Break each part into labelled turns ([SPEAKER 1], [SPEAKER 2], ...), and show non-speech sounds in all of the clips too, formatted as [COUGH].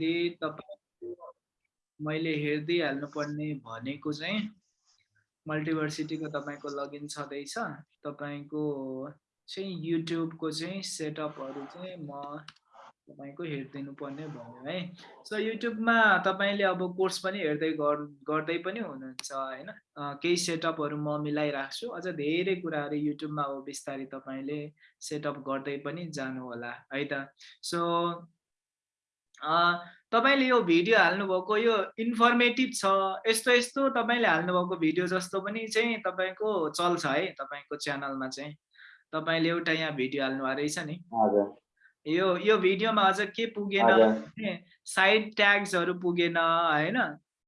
[SPEAKER 1] गर्दाखेरि तपाईँको मैले हेर्दै हाल्नुपर्ने भनेको चाहिँ मल्टिभर्सिटीको तपाईँको लगइन छँदैछ। तपाईँको चाहिँ युट्युबको चाहिँ सेटअपहरू चाहिँ म तपाईँको हेरिदिनु पर्ने भयो है। सो युट्युबमा तपाईँले अब कोर्स पनि हेर्दै गर्दै पनि हुनुहुन्छ होइन। केही सेटअपहरू म मिलाइराख्छु। अझ धेरै कुराहरू युट्युबमा अब बिस्तारै तपाईँले सेटअप गर्दै पनि जानु होला है त। सो तपाईँले यो भिडियो हाल्नुभएको यो इन्फर्मेटिभ छ यस्तो यस्तो तपाईँले हाल्नुभएको भिडियो जस्तो पनि चाहिँ तपाईँको चल्छ है तपाईँको च्यानलमा चाहिँ। तपाईँले एउटा यहाँ भिडियो हाल्नुभएको रहेछ नि। यो यो भिडियोमा अझ के पुगेन साइड ट्याग्सहरू पुगेन होइन?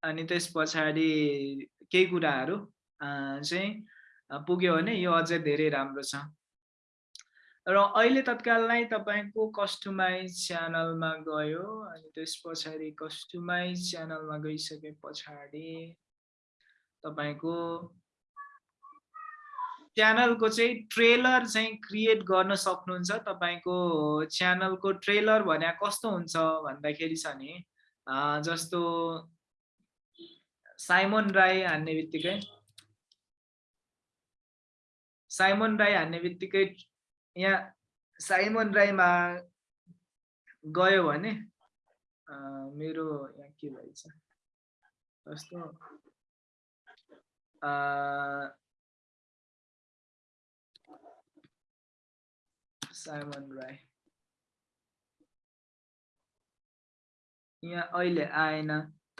[SPEAKER 1] अनि त्यस पछाडि केही कुराहरू चाहिँ पुग्यो भने यो अझै धेरै राम्रो छ। र अहिले तत्काललाई तपाईँको कस्टमाइज च्यानलमा गयो अनि त्यस पछाडि कस्टमाइज च्यानलमा गइसके पछाडि तपाईँको च्यानलको चाहिँ ट्रेलर चाहिँ क्रिएट गर्न सक्नुहुन्छ। तपाईँको च्यानलको ट्रेलर भने कस्तो हुन्छ भन्दाखेरि छ नि जस्तो साइमन राई हान्ने बित्तिकै साइमन राई हान्ने बित्तिकै यहाँ साइमन राईमा गयो भने मेरो यहाँ के भएछ? जस्तो साइमन राई। यहाँ अहिले आएन।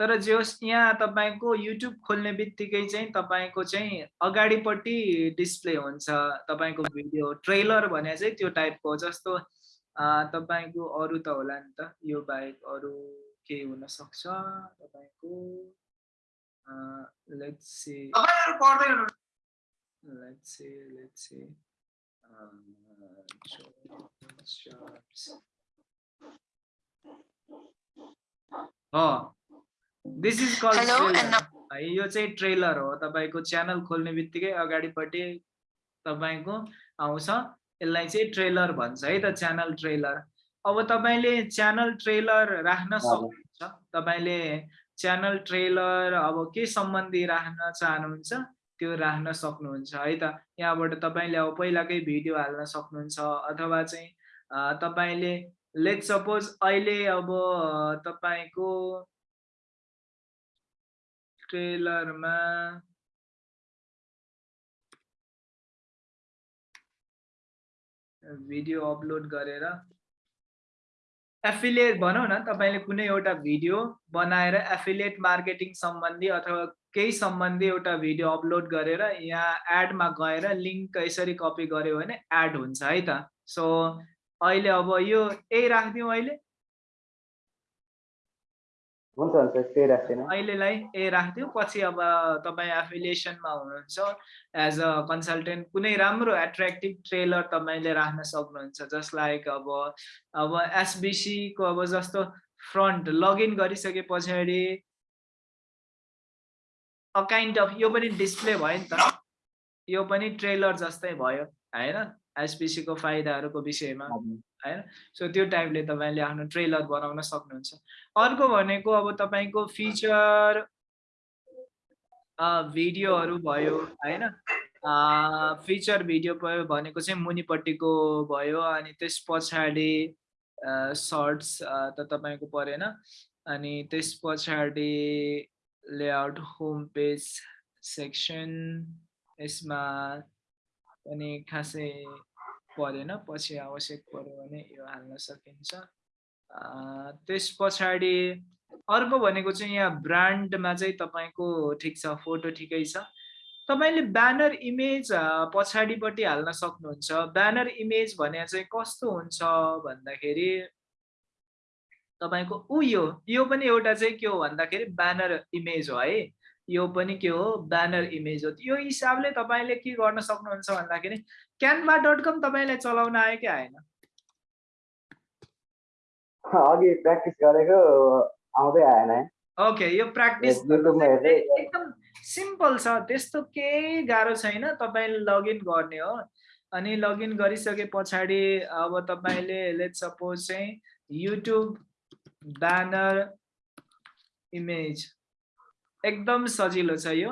[SPEAKER 1] तर जे होस् यहाँ तपाईँको युट्युब खोल्ने बित्तिकै चाहिँ तपाईँको चाहिँ अगाडिपट्टि डिस्प्ले हुन्छ। तपाईँको भिडियो ट्रेलर भने चाहिँ त्यो टाइपको जस्तो तपाईँको अरू त होला नि त। यो बाहेक अरू के हुनसक्छ तपाईँको let's see let's see let's see this is call यो चाहिँ ट्रेलर हो। तपाईँको च्यानल खोल्ने बित्तिकै अगाडिपट्टि तपाईँको आउँछ। यसलाई चाहिँ ट्रेलर भन्छ है त च्यानल ट्रेलर अब तपाईँले च्यानल ट्रेलर राख्न सक्नुहुन्छ। तपाईँले च्यानल ट्रेलर अब के सम्बन्धी राख्न चाहनुहुन्छ त्यो राख्न सक्नुहुन्छ है त। यहाँबाट तपाईँले अब पहिलाकै भिडियो हाल्न सक्नुहुन्छ अथवा चाहिँ तपाईँले लेट सपोज अहिले अब तपाईँको ट्रेलरमा भिडियो अपलोड गरेर. एफिलिएट भनौँ न तपाईँले कुनै एउटा भिडियो बनाएर एफिलिएट मार्केटिङ सम्बन्धी अथवा केही सम्बन्धी एउटा भिडियो अपलोड गरेर यहाँ एडमा गएर लिङ्क यसरी कपी गऱ्यो भने एड हुन्छ है त. सो अहिले अब यो यही राखिदिउँ अहिले।
[SPEAKER 2] हुन्छ हुन्छ त्यही राख्दैन
[SPEAKER 1] अहिलेलाई ए राखिदिउँ। पछि अब तपाईँ एफिलिएसनमा हुनुहुन्छ एज अ कन्सल्टेन्ट कुनै राम्रो एट्र्याक्टिभ ट्रेलर तपाईँले राख्न सक्नुहुन्छ जस्ट लाइक अब अब एसबिसीको अब जस्तो फ्रन्ट लगइन गरिसके पछाडि अ काइन्ड अफ यो पनि डिस्प्ले भयो नि त। यो पनि ट्रेलर जस्तै भयो होइन? एसपिसीको फाइदाहरूको विषयमा। होइन? सो त्यो टाइपले तपाईँले आफ्नो ट्रेलर बनाउन सक्नुहुन्छ। अर्को भनेको अब तपाईँको फिचर भिडियोहरू भयो होइन? फिचर भिडियो भयो भनेको चाहिँ मुनिपट्टिको भयो अनि त्यस पछाडि सर्ट्स त तपाईँको परेन। अनि त्यस पछाडि लेआउट होम पेज सेक्सन यसमा पनि खासै परेन पछि आवश्यक पऱ्यो भने यो हाल्न सकिन्छ। त्यस पछाडि अर्को भनेको चाहिँ यहाँ ब्रान्डमा चाहिँ तपाईँको ठिक छ फोटो ठिकै छ। तपाईँले ब्यानर इमेज पछाडिपट्टि हाल्न सक्नुहुन्छ। ब्यानर इमेज भने चाहिँ कस्तो हुन्छ भन्दाखेरि तपाईँको ऊ यो यो पनि एउटा चाहिँ के हो भन्दाखेरि ब्यानर इमेज हो है। यो पनि के हो? ब्यानर इमेज हो। यो हिसाबले तपाईँले के गर्न सक्नुहुन्छ भन्दाखेरि क्यानभा डट कम तपाईँलाई चलाउन आयो कि आएन?
[SPEAKER 2] अघि प्र्याक्टिस गरेको आउँदै आएन
[SPEAKER 1] ओके यो प्र्याक्टिस एकदम सिम्पल छ। त्यस्तो केही गाह्रो छैन। तपाईँले लगइन गर्ने हो। अनि लगइन गरिसके पछाडि अब तपाईँले लेट सपोज चाहिँ युट्युब ब्यानर इमेज एकदम सजिलो छ यो।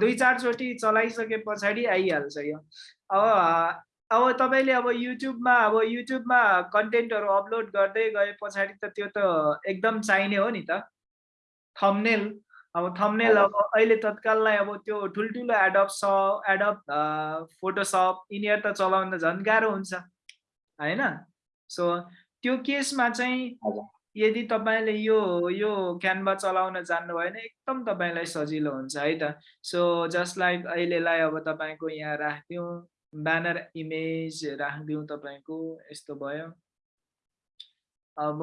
[SPEAKER 1] दुई चारचोटि चलाइसके पछाडि आइहाल्छ यो। अब अब तपाईँले अब युट्युबमा अब युट्युबमा कन्टेन्टहरू अपलोड गर्दै गए पछाडि त त्यो त एकदम चाहिने हो नि त। थम्नेल अब थम्नेल अब अहिले तत्काललाई अब त्यो ठुल्ठुलो एडप स एडप फोटोसप यिनीहरू त चलाउन त झन् गाह्रो हुन्छ। होइन? सो त्यो केसमा चाहिँ। यदि तपाईँले यो यो क्यानभा चलाउन जान्नुभयो भने एकदम तपाईँलाई सजिलो हुन्छ है त। सो जस्ट लाइक अहिलेलाई अब तपाईँको यहाँ राखिदिउँ ब्यानर इमेज राखिदिउँ तपाईँको यस्तो भयो। अब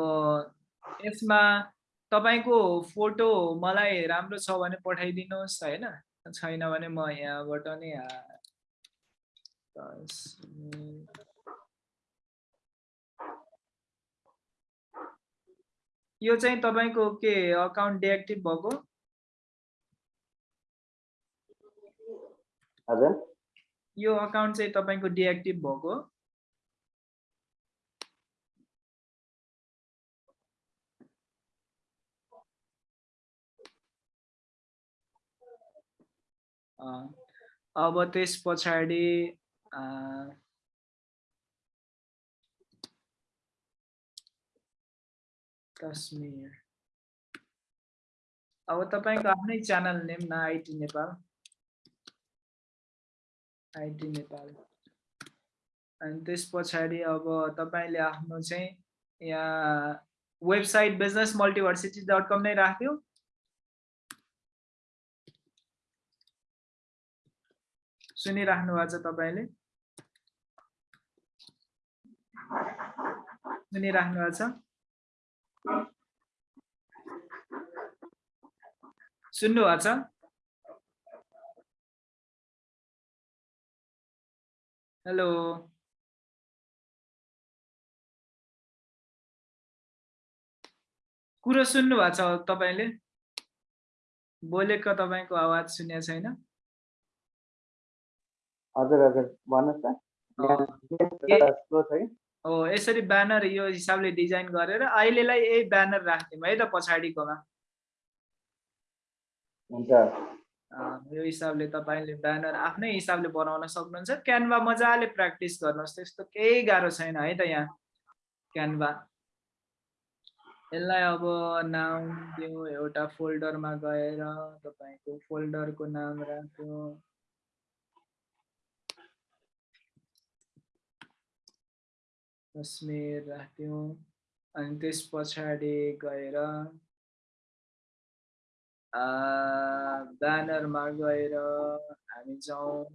[SPEAKER 1] यसमा तपाईँको फोटो मलाई राम्रो छ भने पठाइदिनुहोस् होइन? छैन भने म यहाँबाट नै यो चाहिँ तपाईँको के अकाउन्ट डिएक्टिभ भएको?
[SPEAKER 2] हजुर।
[SPEAKER 1] यो अकाउन्ट चाहिँ तपाईँको डिएक्टिभ भएको। अब त्यस पछाडि कश्मीर। अब तपाईँको आफ्नै च्यानल नेम न आइटी नेपाल। आइटी नेपाल। अनि त्यस पछाडि अब तपाईँले आफ्नो चाहिँ यहाँ website business multiversity dot com नै राख्यो। सुनिराख्नु भएको छ तपाईँले? सुनिराख्नु भएको छ? सुन्नु भएको छ? हेलो। कुरो सुन्नु भएको छ तपाईँले? बोलेको तपाईँको आवाज सुनेको छैन।
[SPEAKER 2] हजुर हजुर। भन्नुहोस्
[SPEAKER 1] हो यसरी ब्यानर यो हिसाबले डिजाइन गरेर अहिलेलाई यही ब्यानर राखिदिउँ है त पछाडिकोमा।
[SPEAKER 2] हुन्छ।
[SPEAKER 1] यो हिसाबले तपाईँले ब्यानर आफ्नै हिसाबले बनाउन सक्नुहुन्छ। क्यानभा मजाले प्र्याक्टिस गर्नुहोस्। त्यस्तो केही गाह्रो छैन है त यहाँ। क्यानभा यसलाई अब नाम दिउँ एउटा फोल्डरमा गएर तपाईँको फोल्डरको नाम राख्यो। कश्मीर राख्यौँ। अनि त्यस पछाडि गएर ब्यानरमा गएर हामी जाउँ।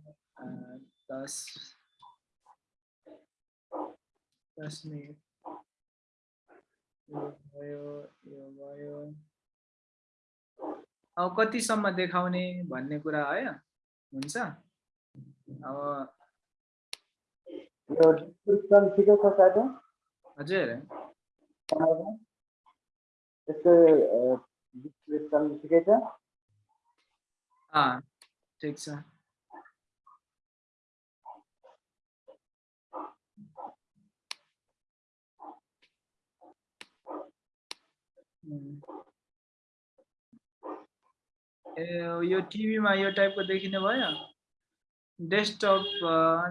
[SPEAKER 1] दस कश्मीर यो भयो यो भयो। अब कतिसम्म देखाउने भन्ने कुरा है? हुन्छ? अब हजुर।
[SPEAKER 2] च्यानलमा त्यसको डिस्क्रिप्सन ठिकै
[SPEAKER 1] उम्. ए यो टिभीमा यो टाइपको देखिने भयो? डेस्कटप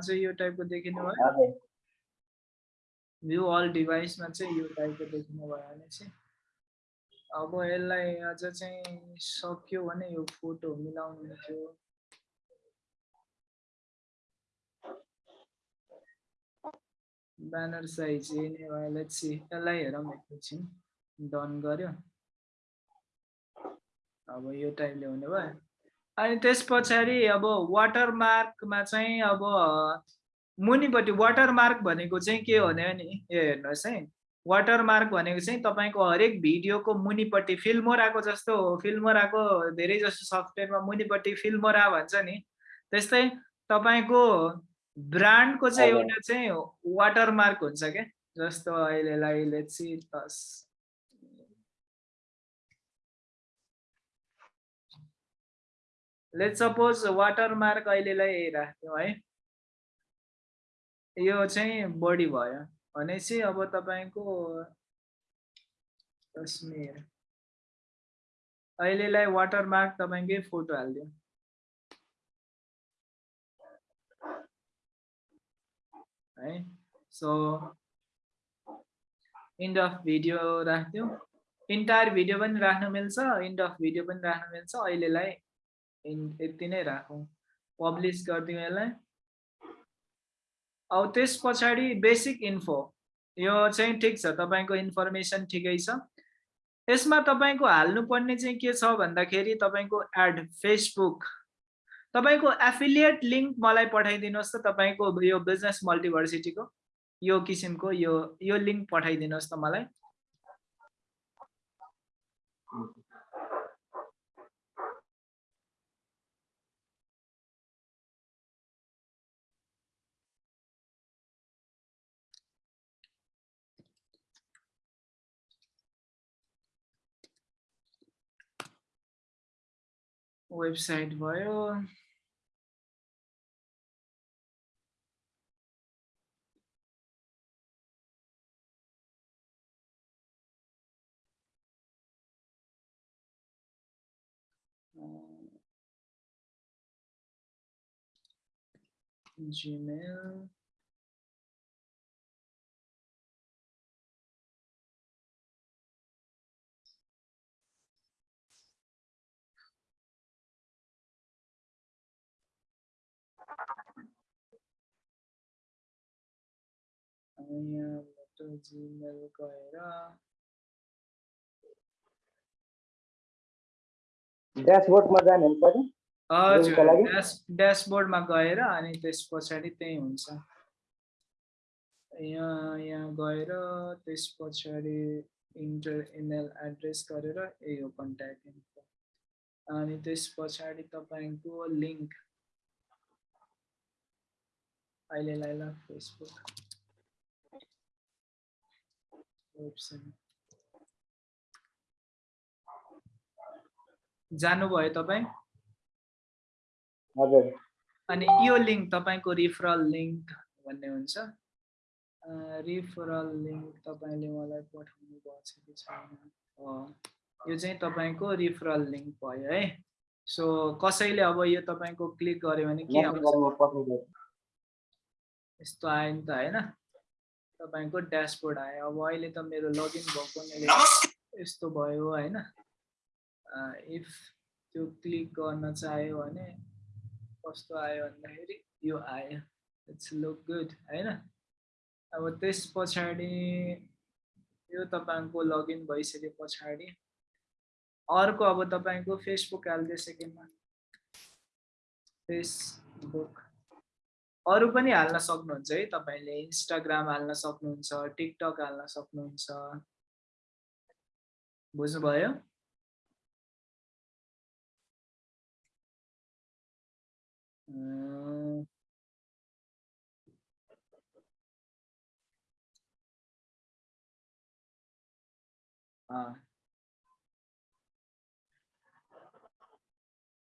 [SPEAKER 1] चाहिँ यो टाइपको देखिने भयो? भ्यू अल डिभाइसमा चाहिँ यो टाइपको देखिने भयो भने चाहिँ। अब यसलाई अझ चाहिँ सक्यो भने यो फोटो मिलाउनु थियो। ब्यानर साइज यसलाई हेरौँ एकैछिन। डन गर्यो अब यो टाइपले हुने भयो। अनि त्यस पछाडि अब वाटरमार्कमा चाहिँ अब मुनिपट्टि वाटरमार्क भनेको चाहिँ के हो भने यो हेर्नुहोस् है। वाटरमार्क भनेको चाहिँ तपाईँको हरेक भिडियोको मुनिपट्टि फिल्मोराको जस्तो हो। फिल्मोराको धेरै जस्तो सफ्टवेयरमा मुनिपट्टि फिल्मोरा भन्छ नि। त्यस्तै तपाईँको ब्रान्डको चाहिँ। एउटा चाहिँ वाटरमार्क हुन्छ क्या। जस्तो अहिलेलाई लेट्स सी तस लेट सपोज वाटरमार्क अहिलेलाई राख्यौँ है। यो चाहिँ बढी भयो। भनेपछि अब तपाईँको कश्मीर। अहिलेलाई वाटरमार्क तपाईँकै फोटो हालिदियो। है सो इन्ड अफ भिडियो राखिदिउँ इन्टायर भिडियो पनि राख्न मिल्छ इन्ड अफ भिडियो पनि राख्न मिल्छ। अहिलेलाई यति नै राखौँ। पब्लिस गरिदिउँ यसलाई। अब त्यस पछाडि बेसिक इन्फो यो चाहिँ ठिक छ तपाईँको इन्फर्मेसन ठिकै छ। यसमा तपाईँको हाल्नुपर्ने चाहिँ के छ भन्दाखेरि तपाईँको एड फेसबुक तपाईँको एफिलिएट लिङ्क मलाई पठाइदिनुहोस् त तपाईँको यो बिजनेस मल्टिभर्सिटीको यो किसिमको यो यो लिङ्क पठाइदिनुहोस् त मलाई। वेबसाइट भयो Gmail. यहाँबाट जिमेल गएर
[SPEAKER 2] ड्यासबोर्डमा जाने कि
[SPEAKER 1] हजुर? ड्यास ड्यासबोर्डमा गएर अनि त्यस पछाडि त्यही हुन्छ। यहाँ यहाँ गएर त्यस पछाडि इन्टर इमेल एड्रेस गरेर यही हो कन्ट्याक्ट इन्फो अनि त्यस पछाडि तपाईँको लिङ्क। अहिलेलाई ल फेसबुक जानुभयो तपाईँ?
[SPEAKER 2] हजुर।
[SPEAKER 1] अनि यो लिङ्क तपाईँको रिफरल लिङ्क भन्ने हुन्छ। रिफरल लिङ्क तपाईँले मलाई पठाउनु भएको छ कि छैन? यो चाहिँ तपाईँको रिफरल लिङ्क भयो है। सो कसैले अब यो तपाईँको क्लिक गर्यो भने के यस्तो आयो नि त होइन। तपाईँको ड्यासबोर्ड आयो। अब अहिले त मेरो लगइन भएकोले यस्तो भयो होइन। इफ त्यो क्लिक गर्न चाह्यो भने कस्तो आयो भन्दाखेरि यो आयो। इट्स लुक गुड होइन। अब त्यस पछाडि यो तपाईँको लगइन भइसके पछाडि अर्को अब तपाईँको फेसबुक हालिदियो सेकेन्डमा फेसबुक अरू पनि हाल्न सक्नुहुन्छ है तपाईँले इन्स्टाग्राम हाल्न सक्नुहुन्छ टिकटक हाल्न सक्नुहुन्छ। बुझ्नुभयो।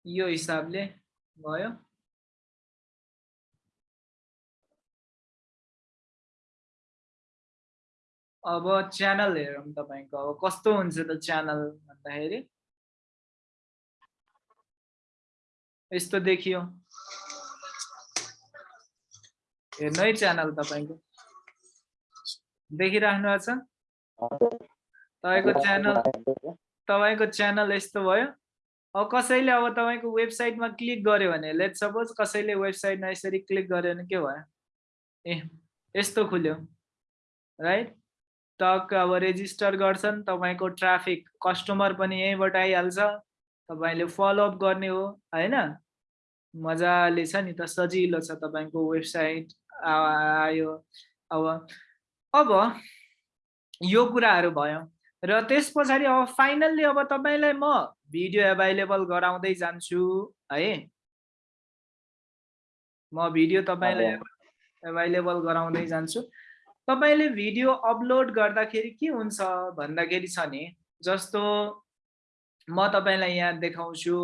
[SPEAKER 1] यो हिसाबले भयो। अब च्यानल हेरौँ तपाईँको। अब कस्तो हुन्छ त च्यानल भन्दाखेरि? यस्तो देखियो। हेर्नु है च्यानल तपाईँको। देखिराख्नु भएको छ? तपाईँको च्यानल तपाईँको च्यानल यस्तो भयो। अब कसैले अब तपाईँको वेबसाइटमा क्लिक गर्यो भने लेट सपोज कसैले वेबसाइटमा यसरी क्लिक गर्यो भने के भयो? ए यस्तो खुल्यो। राइट टक अब रेजिस्टर गर्छन् तपाईँको ट्राफिक कस्टमर पनि यहीँबाट आइहाल्छ। तपाईँले फलोअप गर्ने हो होइन? मजाले छ नि त सजिलो छ तपाईँको वेबसाइट आयो। अब अब यो कुराहरू भयो। र त्यस पछाडि अब फाइनल्ली अब तपाईँलाई म भिडियो एभाइलेबल गराउँदै जान्छु है? म भिडियो तपाईँलाई एभाइलेबल गराउँदै जान्छु। तपाईँले भिडियो अपलोड गर्दाखेरि के हुन्छ भन्दाखेरि छ नि जस्तो म तपाईँलाई यहाँ देखाउँछु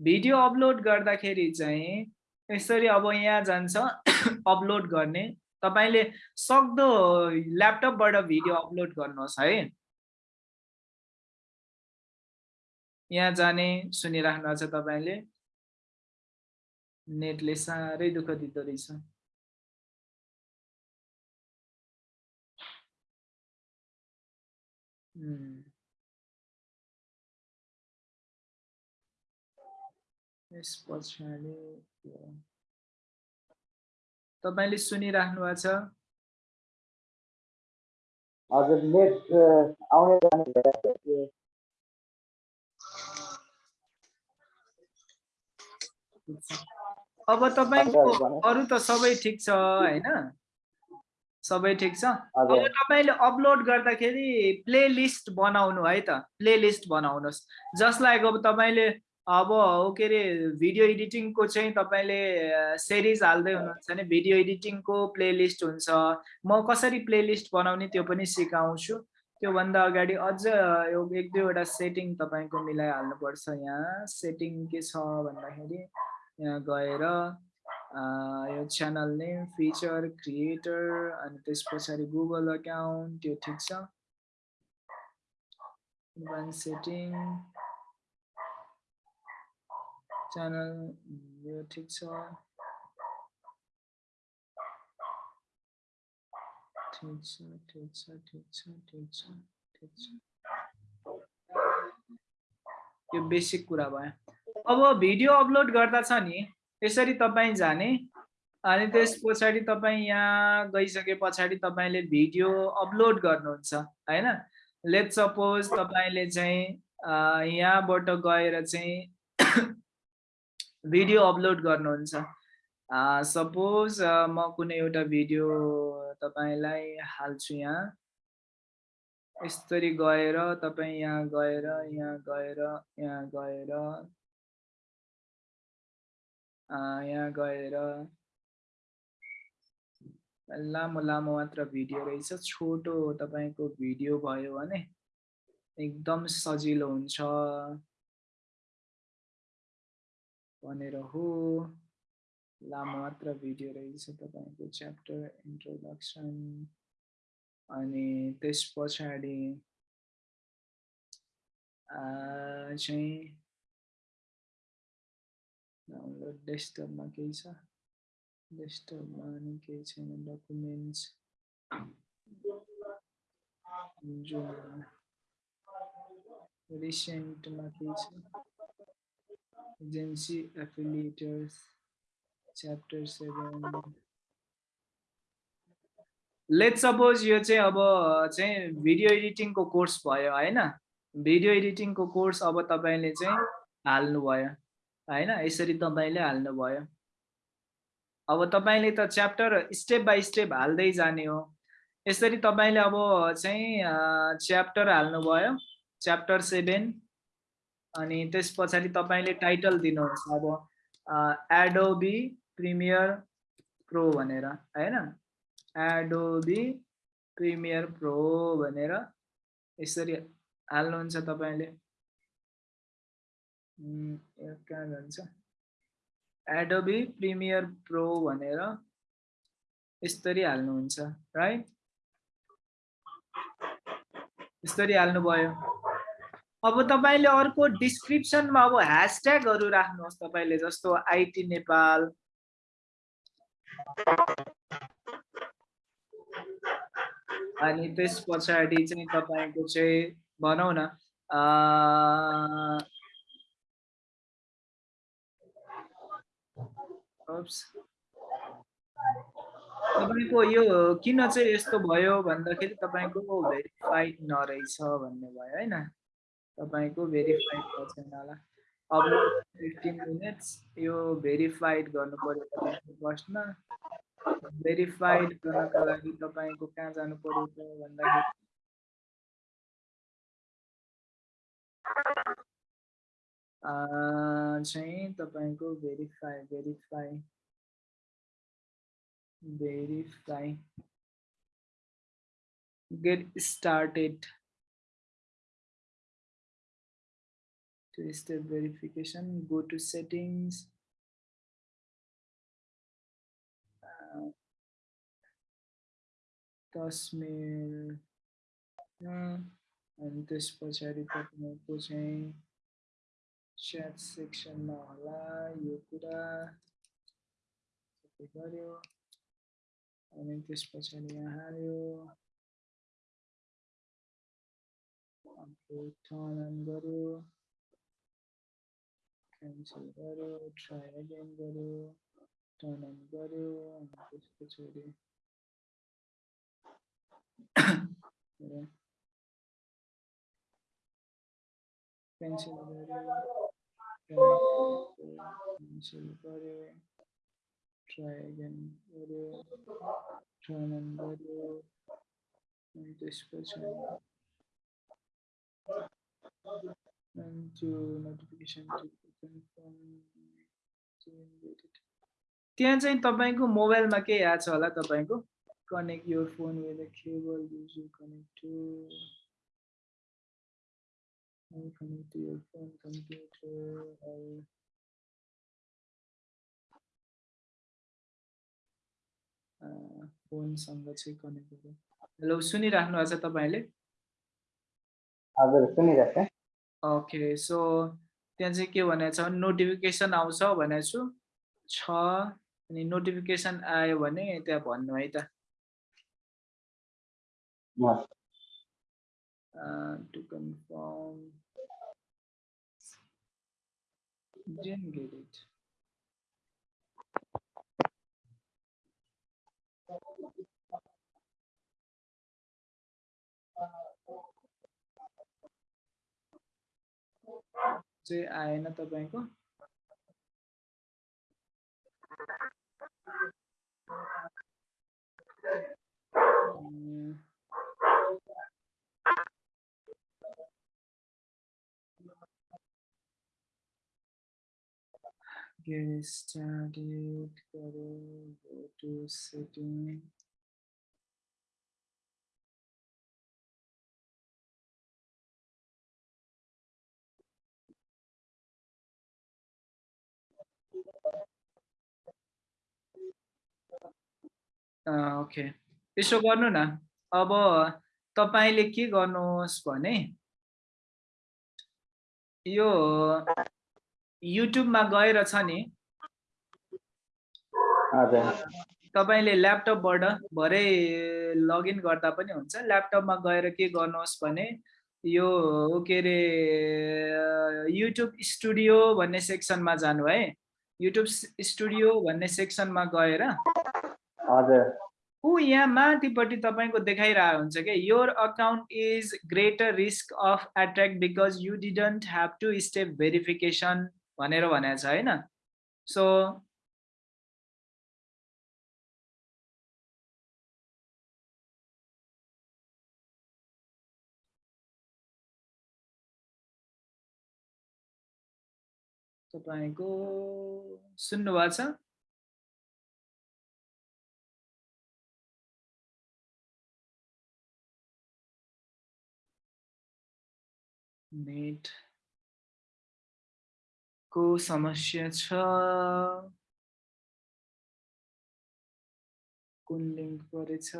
[SPEAKER 1] भिडियो अपलोड गर्दाखेरि चाहिँ यसरी अब यहाँ जान्छ [COUGHS] अपलोड गर्ने। तपाईँले सक्दो ल्यापटपबाट भिडियो अपलोड गर्नुहोस् है। यहाँ जाने सुनिराख्नु छ तपाईँले। नेटले साह्रै दुःख दिँदो रहेछ। यस पछाडि तपाईँले सुनिराख्नु भएको छ
[SPEAKER 2] हजुर नेट आउने जाने
[SPEAKER 1] अब तपाईँको अरू त सबै ठिक छ होइन? सबै ठिक छ? अब तपाईँले अपलोड गर्दाखेरि प्ले लिस्ट बनाउनु है त। प्ले लिस्ट बनाउनुहोस्। जसलाई अब तपाईँले अब के अरे भिडियो एडिटिङको चाहिँ तपाईँले सिरिज हाल्दै हुनुहुन्छ भने भिडियो एडिटिङको प्लेलिस्ट हुन्छ। म कसरी प्लेलिस्ट बनाउने त्यो पनि सिकाउँछु। त्योभन्दा अगाडि अझ एक दुईवटा सेटिङ तपाईँको मिलाइहाल्नुपर्छ यहाँ। सेटिङ के छ भन्दाखेरि यहाँ गएर यो च्यानल नेम फिचर क्रिएटर अनि त्यस पछाडि गुगल अकाउन्ट त्यो ठिक छ सेटिङ च्यानल यो ठिक छ ठिक छ ठिक छ ठिक छ ठिक छ ठिक छ यो बेसिक कुरा भयो। अब भिडियो अपलोड गर्दा छ नि यसरी तपाईँ जाने। अनि त्यस पछाडि तपाईँ यहाँ गइसके पछाडि तपाईँले भिडियो अपलोड गर्नुहुन्छ होइन? लेट सपोज तपाईँले चाहिँ यहाँबाट गएर चाहिँ भिडियो अपलोड गर्नुहुन्छ। सपोज म कुनै एउटा भिडियो तपाईँलाई हाल्छु यहाँ। यसरी गएर तपाईँ यहाँ गएर यहाँ गएर यहाँ गएर यहाँ गएर लामो लामो मात्र भिडियो रहेछ छोटो तपाईँको भिडियो भयो भने एकदम सजिलो हुन्छ। भनेर हो। लामो मात्र भिडियो रहेछ तपाईँको च्याप्टर इन्ट्रोडक्सन अनि त्यस पछाडि चाहिँ डाउनलोड डेस्कटपमा केही छ डेस्कटपमा नि केही छैन डकुमेन्ट्स रिसेन्टमा केही छ agency affiliators chapter 7 let suppose यो चाहिँ अब चाहिँ भिडियो एडिटिङको कोर्स भयो होइन? भिडियो एडिटिङको कोर्स अब तपाईँले चाहिँ हाल्नुभयो। होइन यसरी तपाईँले हाल्नुभयो अब तपाईँले त च्याप्टर स्टेप बाई स्टेप हाल्दै जाने हो। यसरी तपाईँले अब चाहिँ च्याप्टर हाल्नुभयो च्याप्टर सेभेन अनि त्यस पछाडि तपाईँले टाइटल दिनुहोस् अब एडोबी प्रिमियर प्रो भनेर होइन? एडोबी प्रिमियर प्रो भनेर यसरी हाल्नुहुन्छ तपाईँले। कहाँ जान्छ एडोबी प्रिमियर प्रो भनेर यसरी हाल्नुहुन्छ राइट यसरी हाल्नुभयो। अब तपाईँले अर्को डिस्क्रिप्सनमा अब ह्यासट्यागहरू राख्नुहोस् तपाईँले जस्तो आइटी नेपाल। अनि त्यस पछाडि चाहिँ तपाईँको चाहिँ भनौँ न तपाईँको यो किन चाहिँ यस्तो भयो भन्दाखेरि तपाईँको भेरिफाइड नरहेछ भन्ने भयो होइन? तपाईँको भेरिफाइड छैन होला। अब फिफ्टिन मिनट्स यो भेरिफाइड गर्नु पऱ्यो तपाईँको फर्स्टमा भेरिफाइड गर्नको लागि तपाईँको कहाँ जानु पऱ्यो भन्दाखेरि चाहिँ तपाईँको verify verify verify get started two-step verification go to settings uh, tasmir uh, and this पछाडि तपाईँको चाहिँ च्याट सेक्सनमा होला यो कुरा सबै गऱ्यो अनि त्यस पछाडि यहाँ टर्न अन गऱ्यो क्यान्सल गऱ्यो ट्राई अगेन गऱ्यो टर्न अन गऱ्यो अनि त्यस पछाडि क्यान्सल गऱ्यो क्यान्सल गऱ्यो ट्राई अगेन गऱ्यो टर्न अन गऱ्यो अनि त्यस पछाडि and to notification to confirm to invite त्यहाँ चाहिँ तपाईँको मोबाइलमा के आएको छ होला तपाईँको? Connect your phone with a cable use connect to phone computer or फोनसँग चाहिँ कनेक्ट गरौँ हेलो सुनिराख्नु भएको छ तपाईँले?
[SPEAKER 2] हजुर सुनिरहेको छ
[SPEAKER 1] ओके सो त्यहाँ चाहिँ के भनेको छ? नोटिफिकेसन आउँछ भनेको छु। छ अनि नोटिफिकेसन आयो भने त्यहाँ भन्नु है त। To confirm didn't get it. चाहिँ आएन तपाईँको अँ, get started go to setting okay. यसो गर्नु न। अब तपाईँले के गर्नुहोस् भने यो युट्युबमा गएर छ नि। तपाईँले ल्यापटपबाट भरे लगइन गर्दा पनि हुन्छ। ल्यापटपमा गएर के गर्नुहोस् भने यो के अरे युट्युब स्टुडियो भन्ने सेक्सनमा जानु है। युट्युब स्टुडियो भन्ने सेक्सनमा गएर
[SPEAKER 2] हजुर।
[SPEAKER 1] ऊ यहाँ माथिपट्टि तपाईँको देखाइरहेको हुन्छ क्या your account is greater risk of attract because you didn't have two step verification भनेर भनेको छ होइन? सो तपाईँको सुन्नुभएको छ? नेट को समस्या छ कुन लिङ्क परेछ